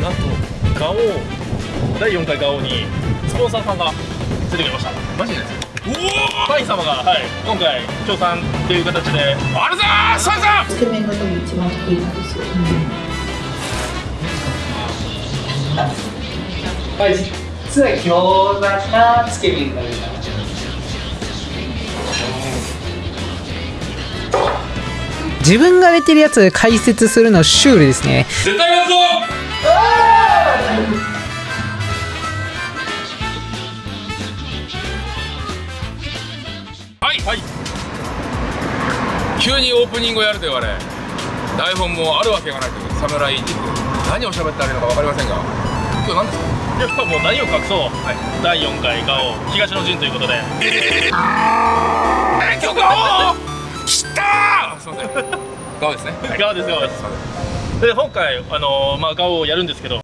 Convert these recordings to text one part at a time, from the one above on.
なんとガオ第4回ガオにスポンサーさんが出てきましたマジですおおパイ様が、はい、今回協賛っていう形であるぞーサイさんつけ麺が多分一番得意なんですよ。まあ、実は餃子かつけ麺がいいな自分が出てるやつ解説するのシュールですね絶対はいはい。急にオープニングをやると言われ台本もあるわけがないという侍に。何を喋ってあるのか分かりませんが今日何ですか？いやもう何を隠そう、第4回ガオ東の陣ということで。えー、今日ガオ来たー！すいません。ガオですね。ガオですガオです。すいません。で今回あのーまあガオをやるんですけど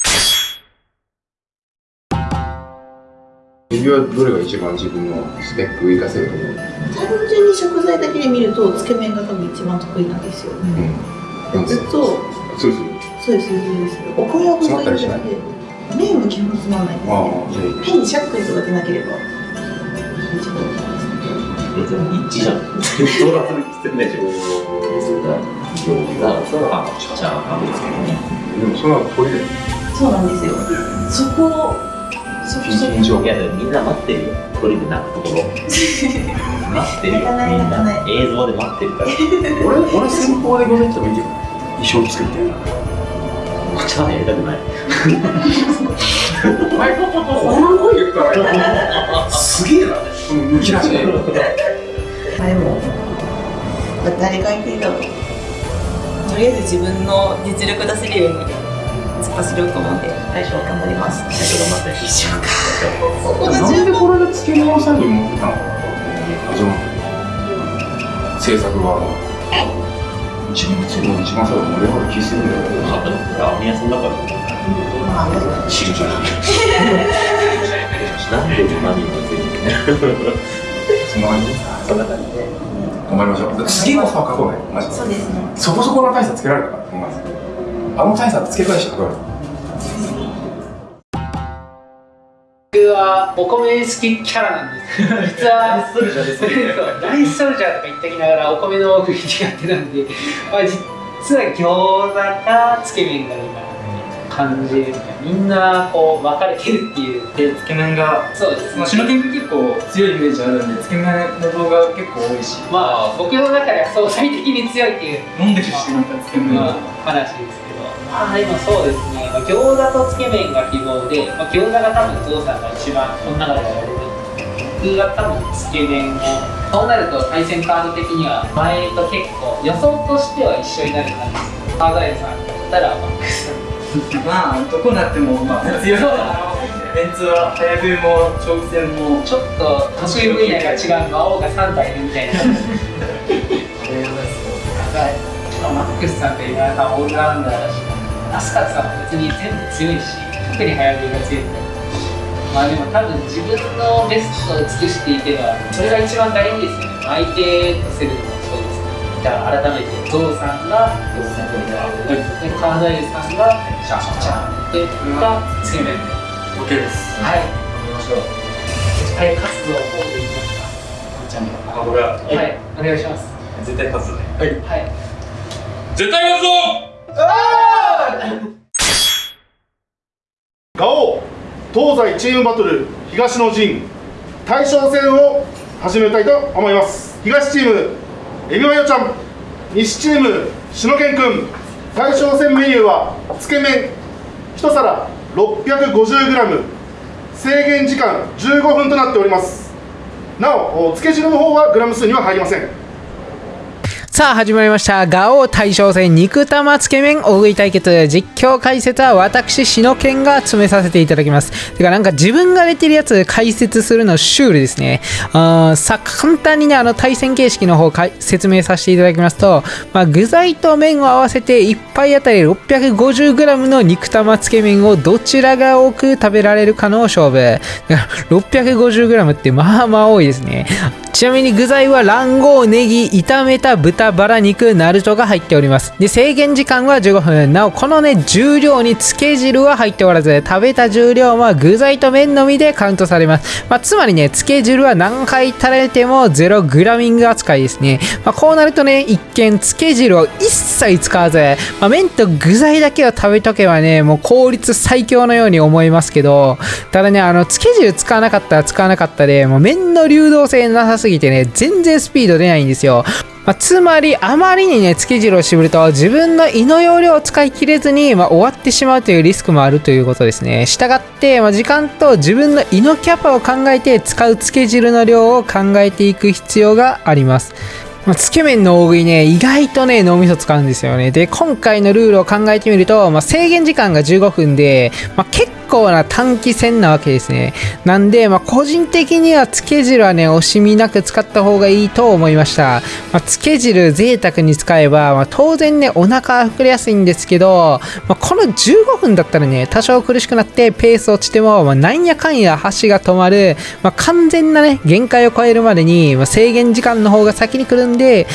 指はどれが一番自分のスペックを活かせると思う？単純に食材だけで見るとつけ麺が多分一番得意なんですよ。で？もずっと。そうですそうですそうです。お米を細いるだけで麺も基本つまんないです変にしゃっくりとか出なければ。一番。別に一致じゃん。でしょ。餃子とあチャーハンですけどね。でもその後これでそうなんですよ。そこみんな待ってるよ。鳥で泣くところ。待ってるよ。みんないな映像で待ってるから。俺俺先方でごめんってもいいけど衣装作ってチャーハンやりたくない。お前この声言ったらすげえなうんむき出しあでも誰が相手だろうとりあえず自分の実力出せるように突っ走ろうと思うんで最初は頑張ります。最初頑張ったでしょうか。なんでこれでつけ麺さんに持ってたの始まった制作側が一番強いの一番最後盛り上がる気するんだよラーメン屋さんだから。知るじゃんなんで。うまみがついてるそんな感じ。そんな感じ。で。頑張りましょう次こそは書こうねマジでそうです。ねそこそこの大差つけられた。からあの大差つけ返してはお米好きキャラなんです実はライスソルジャーですライスソルジャーとか言ってきながらお米の雰囲気がってなんで、まあ、実は餃子かつけ麺がいいかな感じでみんなこう分かれてるっていうでつけ麺が、そうですまあ、シノケンが結構強いイメージあるんでつけ麺の動画結構多いしまあ僕の中では相対的に強いっていう。飲んでるしなんかつけ麺。まあ、話ですあ今そうですね、まあ、餃子とつけ麺が希望で、まあ、餃子が多分ゾウさんが一番この中ではやれる僕が多分つけ麺をそうなると対戦カード的には前と結構予想としては一緒になる感じです。ガイさんだったらマックス。まあどこになってもまあ強いメンツは早食い。も長期戦もちょっと得意分野が違う魔王が3体いるみたいな。はいマックスさんと井上さんオールラウンダーだしアスカさんも別に全部強いし特に早食いが強いまあでも多分自分のベストを尽くしていけばそれが一番大事ですよね相手とせるのもそうですねじゃあ改めてゾウさんがゾウさんでカーダイルさんがシャーシャーで僕がつけ麺で OK ですはい。行きましょうはい活動をできます。じゃあこれはかはい。お願いします。絶対勝つね。はい。絶対やるぞ！ガオ東西チームバトル東の陣大将戦を始めたいと思います。東チームエビマヨちゃん西チームしのけんくん。大将戦メニューはつけ麺1皿 650g 制限時間15分となっております。なおつけ汁の方はグラム数には入りません。さあ始まりました。ガオ大将戦肉玉つけ麺大食い対決実況解説は私しのけんが詰めさせていただきます。てかなんか自分が出てるやつ解説するのシュールですね。あさあ簡単にねあの対戦形式の方か説明させていただきますと、まあ、具材と麺を合わせて1杯あたり 650g の肉玉つけ麺をどちらが多く食べられるかの勝負。だから 650g ってまあまあ多いですね。ちなみに具材は卵黄、ネギ、炒めた豚豚バラ肉ナルトが入っております。で制限時間は15分。なおこのね重量につけ汁は入っておらず食べた重量は具材と麺のみでカウントされます、まあ、つまりねつけ汁は何回垂れてもゼログラミング扱いですね、まあ、こうなるとね一見つけ汁を一切使わず、まあ、麺と具材だけを食べとけばねもう効率最強のように思いますけどただねあのつけ汁使わなかったら使わなかったでもう麺の流動性なさすぎてね全然スピード出ないんですよ。まあ、つまりあまりにねつけ汁を絞ると自分の胃の容量を使い切れずに、ま、終わってしまうというリスクもあるということですねしたがって、ま、時間と自分の胃のキャパを考えて使うつけ汁の量を考えていく必要がありますまあ、つけ麺の大食いね、意外とね、脳みそ使うんですよね。で、今回のルールを考えてみると、まあ、制限時間が15分で、まあ、結構な短期戦なわけですね。なんで、まあ、個人的にはつけ汁はね、惜しみなく使った方がいいと思いました。まあ、つけ汁贅沢に使えば、まあ、当然ね、お腹は膨れやすいんですけど、まあ、この15分だったらね、多少苦しくなってペース落ちても、まあ、なんやかんや箸が止まる、まあ、完全なね、限界を超えるまでに、まあ、制限時間の方が先に来るんで、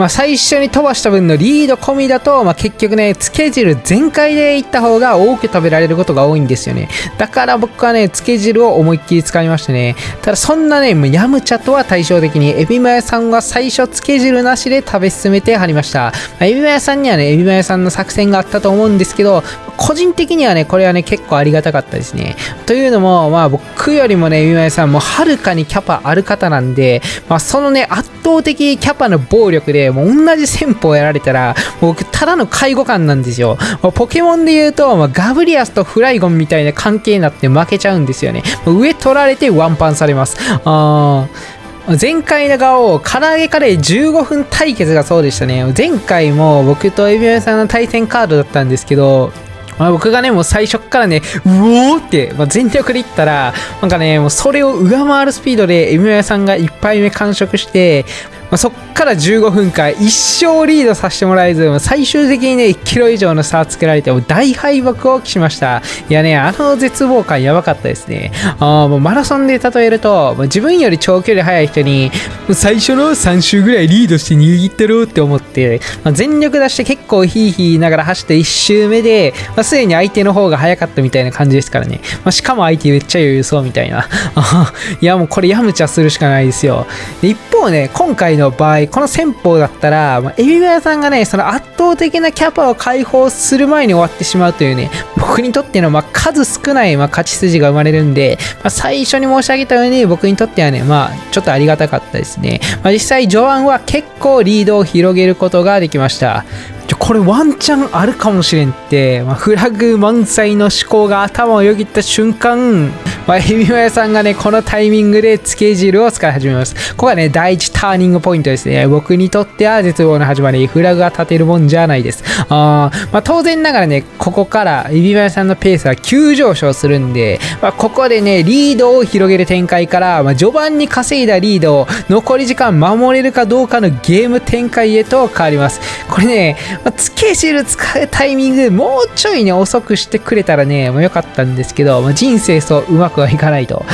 まあ、最初に飛ばした分のリード込みだと、まあ、結局ね、つけ汁全開でいった方が多く食べられることが多いんですよね。だから僕はね、つけ汁を思いっきり使いましたね。ただそんなね、もうヤムチャとは対照的に、エビマヤさんは最初つけ汁なしで食べ進めてはりました。まあ、エビマヤさんにはね、エビマヤさんの作戦があったと思うんですけど、個人的にはね、これはね、結構ありがたかったですね。というのも、まあ僕よりもね、エビマヤさんもはるかにキャパある方なんで、まあそのね、圧倒的キャパの暴力で、もう同じ戦法やられたら、僕、ただの介護官なんですよ。ポケモンで言うと、まあ、ガブリアスとフライゴンみたいな関係になって負けちゃうんですよね。上取られてワンパンされます。あー前回の顔、唐揚げカレー15分対決がそうでしたね。前回も僕とエビマヨさんの対戦カードだったんですけど、まあ、僕がね、もう最初からね、うおーって、まあ、全力でいったら、なんかね、もうそれを上回るスピードで、エビマヨさんが1杯目完食して、まあ、そっから15分間一生リードさせてもらえず、最終的にね、1キロ以上の差をつけられて、大敗北を期しました。いやね、あの絶望感やばかったですね。あもうマラソンで例えると、自分より長距離速い人に、最初の3周ぐらいリードして握ってるって思って、まあ、全力出して結構ヒーヒーながら走って1周目で、まあ、すでに相手の方が速かったみたいな感じですからね。まあ、しかも相手めっちゃ余裕そうみたいな。いやもうこれやむちゃするしかないですよ。で一方ね、今回の場合、この戦法だったら、まあ、エビマヤさんがね、その圧倒的なキャパを解放する前に終わってしまうというね、僕にとってのまあ数少ないまあ勝ち筋が生まれるんで、まあ、最初に申し上げたように僕にとってはね、まあちょっとありがたかったですね。まあ、実際序盤は結構リードを広げることができました。ちょこれワンチャンあるかもしれんって、まあ、フラグ満載の思考が頭をよぎった瞬間、まあ、エビマヤさんがね、このタイミングでつけ汁を使い始めます。ここがね、第一ターニングポイントですね。僕にとっては絶望の始まり、フラグが立てるもんじゃないです。あまあ、当然ながらね、ここからエビマヤさんのペースは急上昇するんで、まあ、ここでね、リードを広げる展開から、まあ、序盤に稼いだリードを残り時間守れるかどうかのゲーム展開へと変わります。これね、まあ、つけ汁使うタイミングもうちょいね遅くしてくれたらね、もうよかったんですけど、まあ、人生そううまくはいかないと。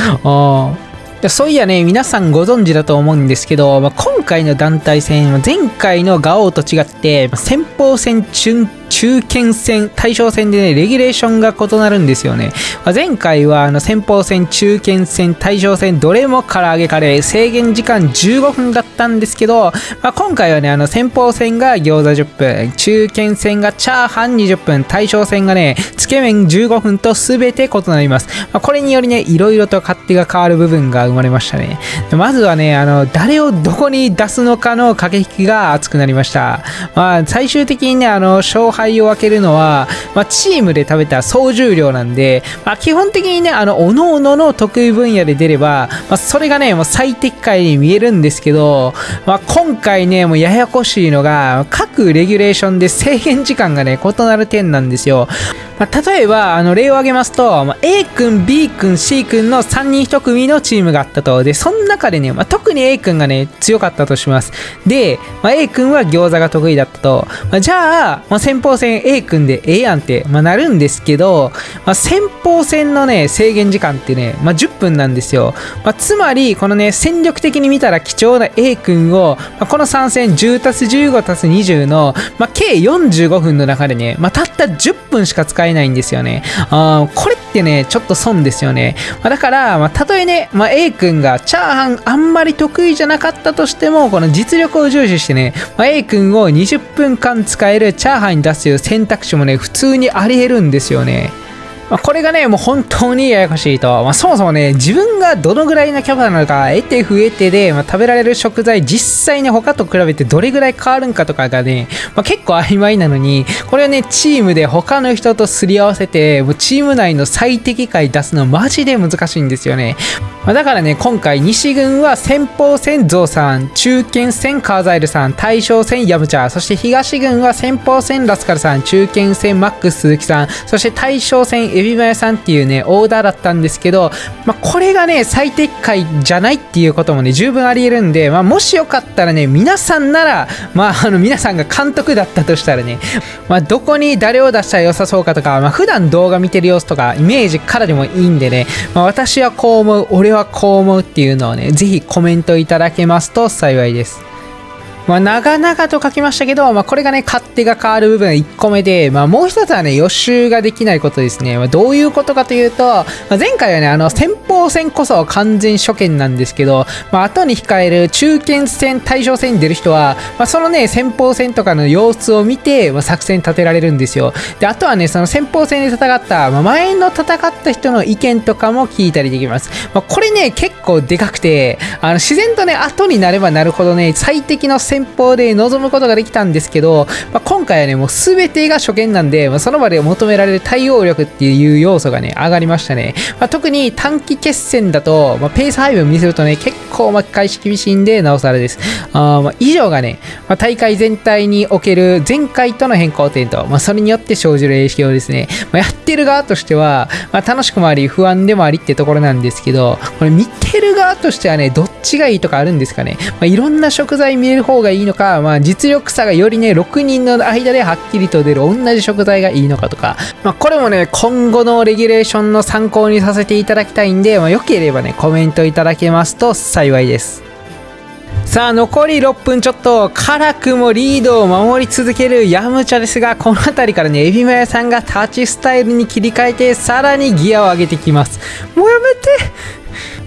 そういやね、皆さんご存知だと思うんですけど、まあ、今回の団体戦、前回のガオーと違って、先鋒戦、準中堅戦、対象戦でね、レギュレーションが異なるんですよね。まあ前回はあの先鋒戦、中堅戦、対象戦、どれも唐揚げカレー、制限時間15分だったんですけど、まあ、今回はね、あの先鋒戦が餃子10分、中堅戦がチャーハン20分、対象戦がね、つけ麺15分と全て異なります。まあ、これによりね、いろいろと勝手が変わる部分が生まれましたね。まずはね、あの、誰をどこに出すのかの駆け引きが熱くなりました。まあ、最終的にね、あの、勝敗を分けるのは、まあ、チームで食べた総重量なんで、まあ、基本的にね、あの、各々の得意分野で出れば、まあ、それがね、もう最適解に見えるんですけど、まあ、今回ね、もうややこしいのが、各レギュレーションで制限時間がね、異なる点なんですよ。まあ、例えばあの例を挙げますと、まあ、A 君 B 君 C 君の3人1組のチームがあったと。でその中でね、まあ、特に A 君がね強かったとします。で、まあ、A 君は餃子が得意だったと、まあ、じゃあ、まあ、先鋒戦 A 君でええやんって、まあ、なるんですけど、まあ、先鋒戦のね制限時間ってね、まあ、10分なんですよ、まあ、つまりこのね戦力的に見たら貴重な A 君を、まあ、この3戦 10+15+20 の、まあ、計45分の中でね、まあ、たった10分しか使ええないんですよね。あこれってねちょっと損ですよね、まあ、だから、まあ、たとえね、まあ、A 君がチャーハンあんまり得意じゃなかったとしてもこの実力を重視してね、まあ、A 君を20分間使えるチャーハンに出すという選択肢もね普通にありえるんですよね。まあ、これがね、もう本当にややこしいと。まあ、そもそもね、自分がどのぐらいのキャパなのか、得て増えてで、まあ、食べられる食材、実際に他と比べてどれぐらい変わるんかとかがね、まあ、結構曖昧なのに、これをね、チームで他の人とすり合わせて、もうチーム内の最適解出すのマジで難しいんですよね。まあ、だからね、今回、西軍は先鋒戦ゾウさん、中堅戦カーザイルさん、大将戦ヤムチャ、そして東軍は先鋒戦ラスカルさん、中堅戦マックス鈴木さん、そして大将戦エビマヤさんっていうね、オーダーだったんですけど、まあ、これがね、最適解じゃないっていうこともね、十分あり得るんで、まあ、もしよかったらね、皆さんなら、まあ、あの、皆さんが監督だったとしたらね、まあ、どこに誰を出したら良さそうかとか、まあ、普段動画見てる様子とか、イメージからでもいいんでね、まあ、私はこう思う、俺はこう思うっていうのをね、ぜひコメントいただけますと幸いです。まあ、長々と書きましたけど、まあ、これがね、勝手が変わる部分1個目で、まあ、もう一つはね、予習ができないことですね。まあ、どういうことかというと、まあ、前回はね、あの、先鋒戦こそ完全初見なんですけど、まあ、後に控える中堅戦、大将戦に出る人は、まあ、そのね、先鋒戦とかの様子を見て、まあ、作戦立てられるんですよ。で、あとはね、その先鋒戦で戦った、まあ、前の戦った人の意見とかも聞いたりできます。まあ、これね、結構でかくて、あの、自然とね、後になればなるほどね、最適の戦戦法で臨むことができたんですけど、まあ、今回はね、もう全てが初見なんで、まあ、その場で求められる対応力っていう要素がね、上がりましたね。まあ、特に短期決戦だと、まあ、ペース配分見せるとね、結構巻き返し厳しいんで、なおさらです。あまあ以上がね、まあ、大会全体における前回との変更点と、まあ、それによって生じる影響ですね。まあ、やってる側としては、まあ、楽しくもあり、不安でもありってところなんですけど、これ見てる側としてはね、どっちがいいとかあるんですかね。まあ、いろんな食材見れる方がいいのか、まあ、実力差がよりね、6人の間ではっきりと出る同じ食材がいいのかとか、まあ、これもね、今後のレギュレーションの参考にさせていただきたいんで、まあ、よければね、コメントいただけますと幸いです。さあ残り6分ちょっと辛くもリードを守り続けるヤムチャですがこの辺りからねエビマヤさんがタッチスタイルに切り替えてさらにギアを上げてきますもうやめて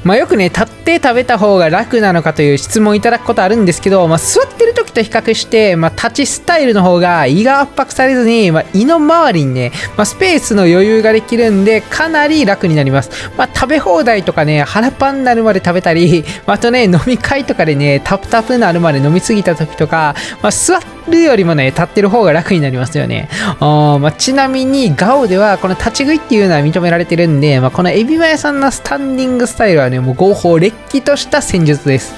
まあよくね立って食べた方が楽なのかという質問いただくことあるんですけど、まあ、座ってる時と比較して、まあ、立ちスタイルの方が胃が圧迫されずに、まあ、胃の周りにね、まあ、スペースの余裕ができるんでかなり楽になります、まあ、食べ放題とかね腹パンになるまで食べたり、まあ、あとね飲み会とかでねタプタプになるまで飲みすぎた時とか、まあ、座るよりもね立ってる方が楽になりますよね。あー、まあ、ちなみにガオではこの立ち食いっていうのは認められてるんで、まあ、このエビマヤさんのスタンディングスタイルはねもう合法れっきとした戦術です。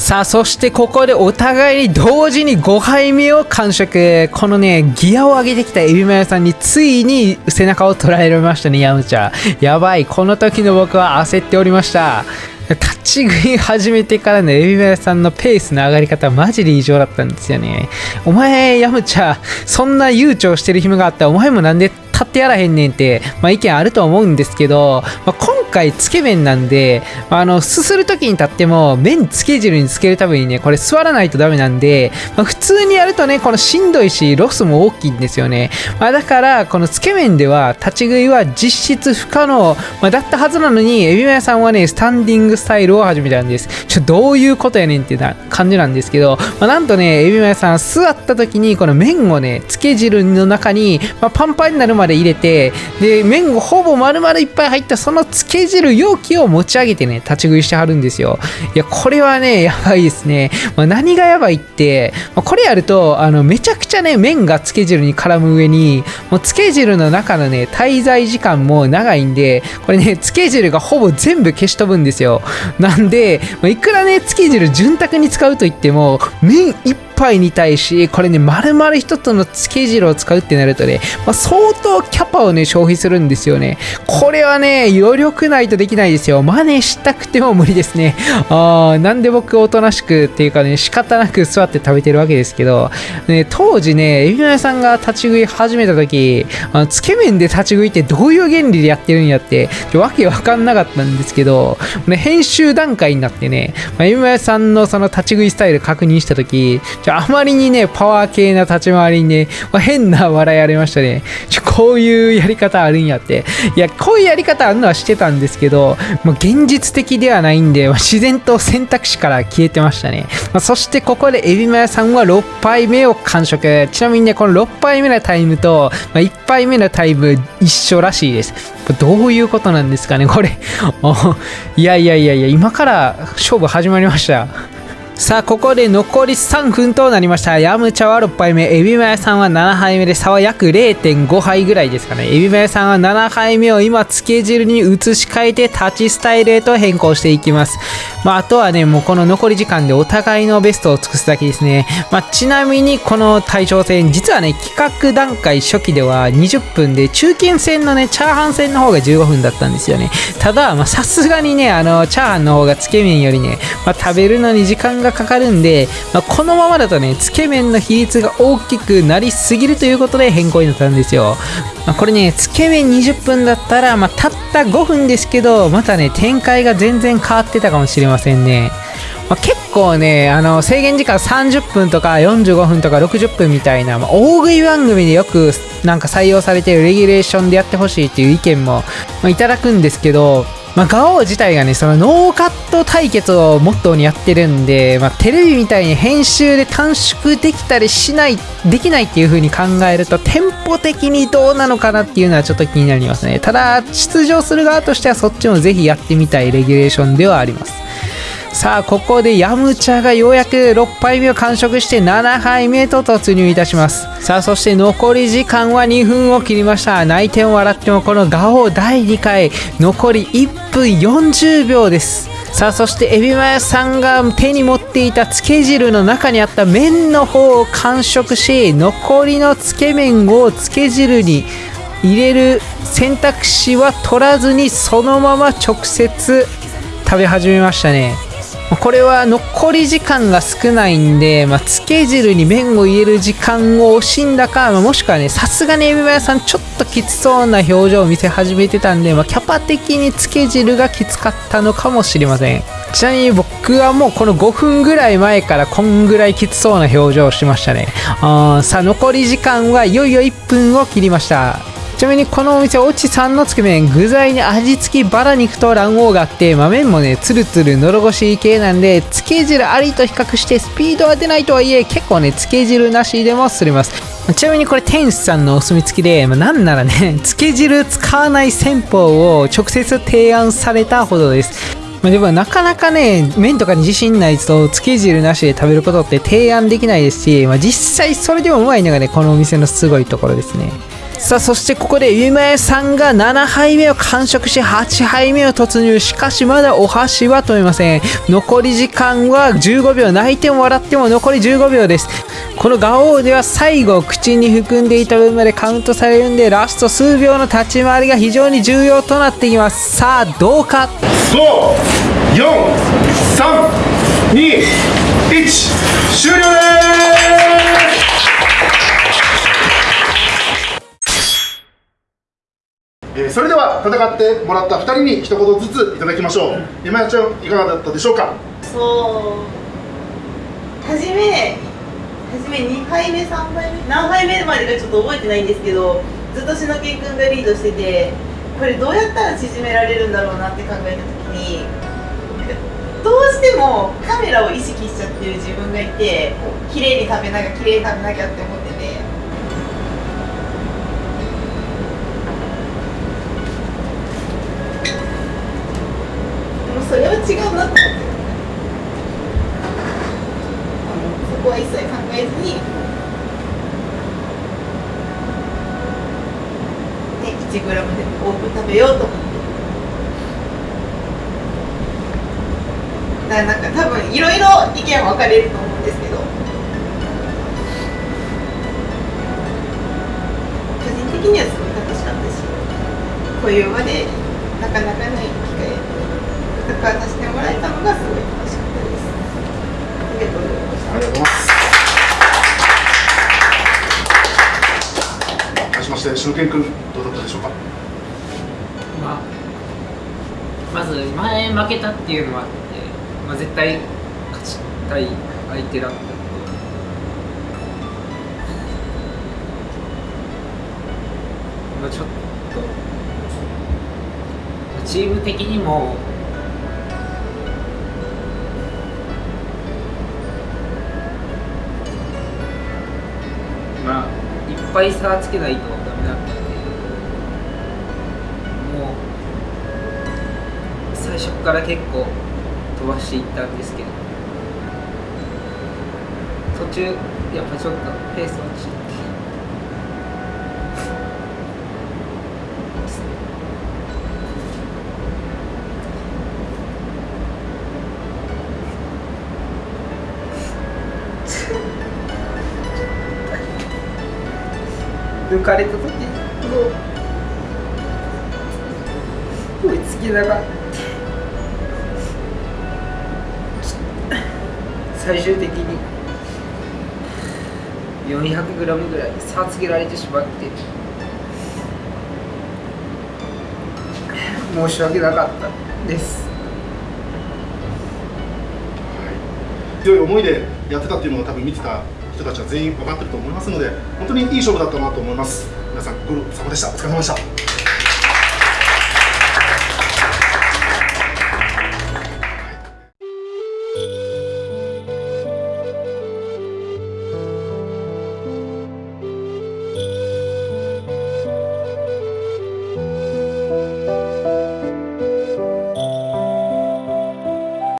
さあそしてここでお互いに同時に5杯目を完食。このねギアを上げてきたエビマヨさんについに背中を捉えられましたねヤムチャやばいこの時の僕は焦っておりました。立ち食い始めてからのエビマヨさんのペースの上がり方マジで異常だったんですよね。お前ヤムチャそんな悠長してる暇があったらお前もなんで立ってやらへんねんって、まあ、意見あると思うんですけど、まあ、回つけ麺なんで、あのすする時に立っても麺つけ汁につけるためにねこれ座らないとダメなんで、まあ、普通にやるとねこのしんどいしロスも大きいんですよね、まあ、だからこのつけ麺では立ち食いは実質不可能、まあ、だったはずなのにエビマヤさんはねスタンディングスタイルを始めたんです。ちょどういうことやねんってな感じなんですけど、まあ、なんとねエビマヤさん座った時にこの麺をねつけ汁の中に、まあ、パンパンになるまで入れてで麺をほぼ丸々いっぱい入ったそのつけけ汁容器を持ち上げてね立ち食いしてはるんですよ。いやこれはねやばいですね、まあ、何がやばいって、まあこれやるとあのめちゃくちゃね麺がつけ汁に絡む上にもうつけ汁の中のね滞在時間も長いんでこれねつけ汁がほぼ全部消し飛ぶんですよ。なんで、まあいくらねつけ汁潤沢に使うと言っても麺一杯に対しこれね丸々一つのつけ汁を使うってなるとね、まあ、相当キャパをね消費するんですよね。これはね余力ないとできないですよ。真似したくても無理ですね。あーなんで僕おとなしくっていうかね仕方なく座って食べてるわけですけど、ね、当時ねエビマヨさんが立ち食い始めた時あのつけ麺で立ち食いってどういう原理でやってるんやってわけわかんなかったんですけど、ね、編集段階になってね、まあ、エビマヨさんのその立ち食いスタイル確認した時ちょあまりにねパワー系な立ち回りにね、まあ変な笑いありましたね。ちょこういうやり方あるんやって。いやこういうやり方あるのはしてたんですけど、まあ、現実的ではないんで、まあ自然と選択肢から消えてましたね、まあそしてここでエビマヨさんは6杯目を完食。ちなみにねこの6杯目のタイムと、まあ、1杯目のタイム一緒らしいです。どういうことなんですかねこれ。いやいやいやいや今から勝負始まりました。さあここで残り3分となりました。ヤムチャは6杯目。エビマヨさんは7杯目で差は約0.5杯ぐらいですかね。エビマヨさんは7杯目を今つけ汁に移し替えて立ちスタイルへと変更していきます。まあ、あとはねもうこの残り時間でお互いのベストを尽くすだけですね、まあ、ちなみにこの対象戦実はね企画段階初期では20分で中堅戦のねチャーハン戦の方が15分だったんですよね。ただまあさすがにねあのチャーハンの方がつけ麺よりね、まあ、食べるのに時間がかかるんで、まあ、このままだとねつけ麺の比率が大きくなりすぎるということで変更になったんですよ、まあ、これねつけ麺20分だったら、まあ、たった5分ですけどまたね展開が全然変わってたかもしれませんね。まあ、結構ねあの制限時間30分とか45分とか60分みたいな、まあ、大食い番組でよくなんか採用されてるレギュレーションでやってほしいっていう意見も、まあ、いただくんですけどまあ、ガオ自体がね、そのノーカット対決をモットーにやってるんで、まあ、テレビみたいに編集で短縮できたりしない、できないっていう風に考えると、テンポ的にどうなのかなっていうのはちょっと気になりますね。ただ、出場する側としてはそっちもぜひやってみたいレギュレーションではあります。さあここでヤムチャがようやく6杯目を完食して7杯目と突入いたします。さあそして残り時間は2分を切りました。泣いても笑ってもこのガオ第2回残り1分40秒です。さあそしてエビマヨさんが手に持っていたつけ汁の中にあった麺の方を完食し残りのつけ麺をつけ汁に入れる選択肢は取らずにそのまま直接食べ始めましたね。これは残り時間が少ないんで、まあ、つけ汁に麺を入れる時間を惜しんだか、まあもしくはね、さすがにエビマヨさんちょっときつそうな表情を見せ始めてたんで、まあ、キャパ的につけ汁がきつかったのかもしれません。ちなみに僕はもうこの5分ぐらい前からこんぐらいきつそうな表情をしましたね。あさあ、残り時間はいよいよ1分を切りました。ちなみにこのお店、おちさんのつけ麺、具材に味付きバラ肉と卵黄があって、まあ、麺もね、つるつる喉越し系なんで、つけ汁ありと比較してスピードは出ないとはいえ、結構ね、つけ汁なしでもすります。ちなみにこれ店主さんのお墨付きで、まあ、なんならね、つけ汁使わない戦法を直接提案されたほどです。まあ、でもなかなかね、麺とかに自信ないと、つけ汁なしで食べることって提案できないですし、まあ、実際それでもうまいのがね、このお店のすごいところですね。さあそしてここでゆまえさんが7杯目を完食し8杯目を突入。しかしまだお箸は止めません。残り時間は15秒泣いても笑っても残り15秒です。このガオーでは最後口に含んでいた分までカウントされるんでラスト数秒の立ち回りが非常に重要となってきます。さあどうか？54321終了です！えーそれでは戦ってもらった2人に一言ずついただきましょう。今やちゃんいかがだったでしょうか？そう。初め初め2杯目3杯目何杯目までかちょっと覚えてないんですけどずっとしのけんくんがリードしててこれどうやったら縮められるんだろうなって考えた時にどうしてもカメラを意識しちゃってる自分がいて綺麗に食べなきゃ綺麗に食べなきゃって思っててそれは違うなってあのそこは一切考えずにで 1g でも多く食べようと思って。だからなんか多分いろいろ意見分かれると思うんですけど個人的にはすごい楽しかったしこういう場でなかなかない。機会戦わさせてもらえたのがす。ごい楽しかったです。ありがとうございましたありがとうございます。対しまして篠健君どうだったでしょうかまあ、まず前負けたっていうのもあって、まあ、絶対勝ちたい相手だったのとまあちょっとチーム的にもぱい差つけないとダメだったんでもう最初から結構飛ばしていったんですけど途中やっぱちょっとペース落ちて抜かれた時もう追いつけなかった最終的に 400g ぐらい差つけられてしまって申し訳なかったです。強い思いでやってたっていうのを多分見てた人たちは全員分かってると思いますので本当にいい勝負だったなと思います。皆さんご苦労様でした。お疲れ様でした。